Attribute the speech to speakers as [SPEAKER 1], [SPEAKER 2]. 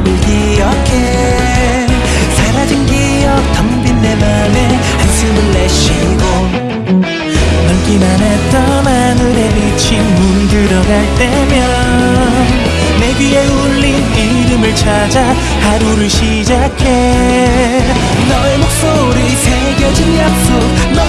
[SPEAKER 1] 기억해. 사라진 기억 텅빈내 맘에 한숨을 내쉬고 넓기만 했던 하늘에 비친 문 들어갈 때면 내 귀에 울린 이름을 찾아 하루를 시작해. 너의 목소리 새겨진 약속